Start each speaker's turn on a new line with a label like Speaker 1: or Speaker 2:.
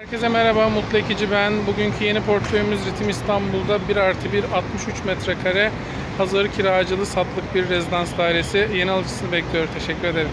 Speaker 1: Herkese merhaba, Mutlu Ekici ben. Bugünkü yeni portföyümüz Ritim İstanbul'da 1 artı 1, 63 metrekare hazır kiracılı satlık bir rezidans dairesi. Yeni alıcısını bekliyor. Teşekkür ederim.